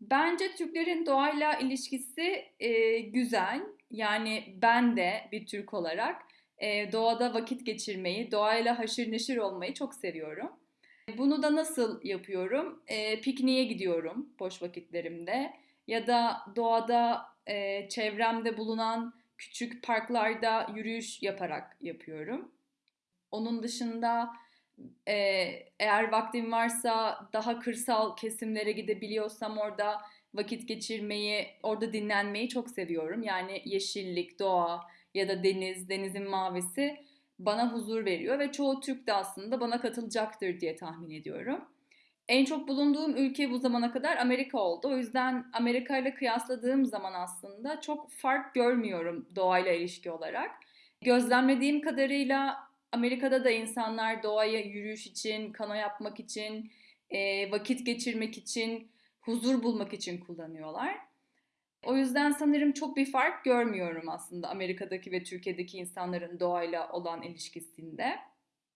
Bence Türklerin doğayla ilişkisi e, güzel. Yani ben de bir Türk olarak e, doğada vakit geçirmeyi, doğayla haşır neşir olmayı çok seviyorum. Bunu da nasıl yapıyorum? E, pikniğe gidiyorum boş vakitlerimde ya da doğada e, çevremde bulunan küçük parklarda yürüyüş yaparak yapıyorum. Onun dışında e, eğer vaktim varsa daha kırsal kesimlere gidebiliyorsam orada vakit geçirmeyi, orada dinlenmeyi çok seviyorum. Yani yeşillik, doğa ya da deniz, denizin mavisi bana huzur veriyor ve çoğu Türk de aslında bana katılacaktır diye tahmin ediyorum. En çok bulunduğum ülke bu zamana kadar Amerika oldu. O yüzden Amerika ile kıyasladığım zaman aslında çok fark görmüyorum doğayla ilişki olarak. Gözlemlediğim kadarıyla Amerika'da da insanlar doğaya yürüyüş için, kano yapmak için, e, vakit geçirmek için, huzur bulmak için kullanıyorlar. O yüzden sanırım çok bir fark görmüyorum aslında Amerika'daki ve Türkiye'deki insanların doğayla olan ilişkisinde.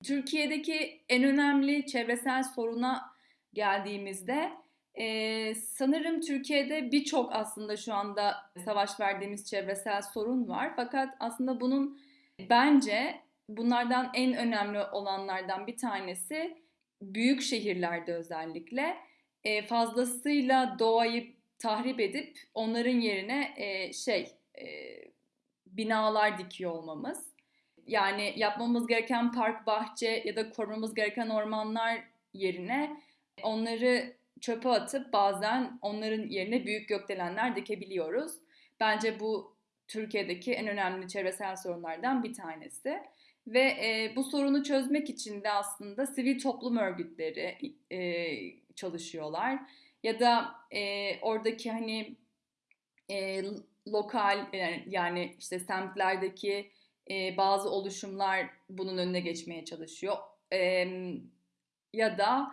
Türkiye'deki en önemli çevresel soruna geldiğimizde e, sanırım Türkiye'de birçok aslında şu anda savaş verdiğimiz çevresel sorun var. Fakat aslında bunun bence bunlardan en önemli olanlardan bir tanesi büyük şehirlerde özellikle e, fazlasıyla doğayı tahrip edip onların yerine e, şey e, binalar dikiyor olmamız. Yani yapmamız gereken park, bahçe ya da korumamız gereken ormanlar yerine onları çöpe atıp bazen onların yerine büyük gökdelenler dikebiliyoruz. Bence bu Türkiye'deki en önemli çevresel sorunlardan bir tanesi. Ve e, bu sorunu çözmek için de aslında sivil toplum örgütleri e, çalışıyorlar. Ya da e, oradaki hani e, lokal yani, yani işte semtlerdeki e, bazı oluşumlar bunun önüne geçmeye çalışıyor. E, ya da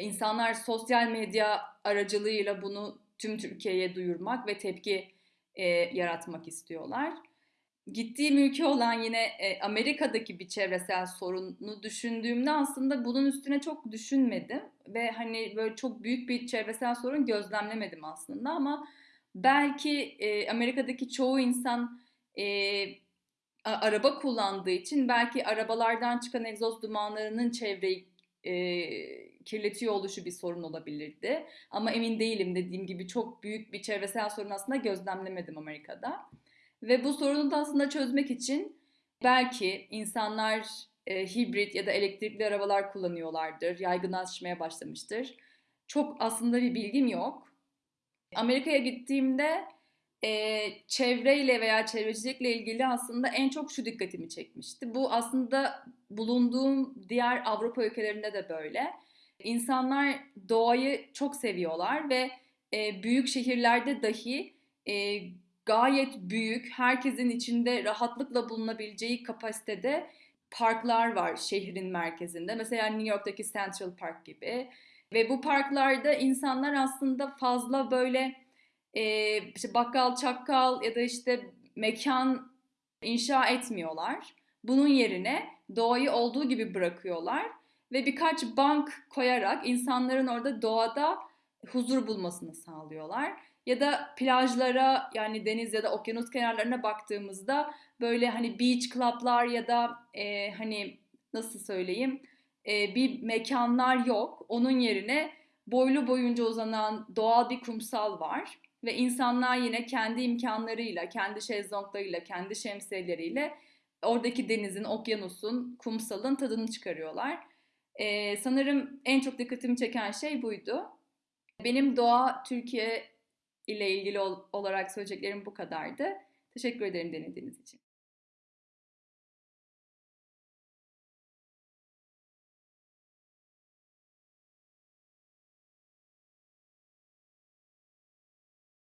insanlar sosyal medya aracılığıyla bunu tüm Türkiye'ye duyurmak ve tepki e, yaratmak istiyorlar gittiğim ülke olan yine e, Amerika'daki bir çevresel sorunu düşündüğümde aslında bunun üstüne çok düşünmedim ve hani böyle çok büyük bir çevresel sorun gözlemlemedim aslında ama belki e, Amerika'daki çoğu insan e, araba kullandığı için belki arabalardan çıkan egzoz dumanlarının çevreyi e, kirletiyor oluşu bir sorun olabilirdi. Ama emin değilim dediğim gibi çok büyük bir çevresel sorun aslında gözlemlemedim Amerika'da. Ve bu sorunu da aslında çözmek için belki insanlar e, hibrit ya da elektrikli arabalar kullanıyorlardır, yaygınlaşmaya başlamıştır. Çok aslında bir bilgim yok. Amerika'ya gittiğimde e, çevreyle veya çevrecilikle ilgili aslında en çok şu dikkatimi çekmişti. Bu aslında bulunduğum diğer Avrupa ülkelerinde de böyle. İnsanlar doğayı çok seviyorlar ve e, büyük şehirlerde dahi e, gayet büyük, herkesin içinde rahatlıkla bulunabileceği kapasitede parklar var şehrin merkezinde. Mesela New York'taki Central Park gibi. Ve bu parklarda insanlar aslında fazla böyle e, işte bakkal, çakkal ya da işte mekan inşa etmiyorlar. Bunun yerine doğayı olduğu gibi bırakıyorlar ve birkaç bank koyarak insanların orada doğada huzur bulmasını sağlıyorlar. Ya da plajlara yani deniz ya da okyanus kenarlarına baktığımızda böyle hani beach club'lar ya da e, hani nasıl söyleyeyim e, bir mekanlar yok. Onun yerine boylu boyunca uzanan doğal bir kumsal var. Ve insanlar yine kendi imkanlarıyla, kendi şezlonglarıyla, kendi şemsiyeleriyle oradaki denizin, okyanusun, kumsalın tadını çıkarıyorlar. Ee, sanırım en çok dikkatimi çeken şey buydu. Benim doğa Türkiye ile ilgili olarak söyleyeceklerim bu kadardı. Teşekkür ederim denediğiniz için.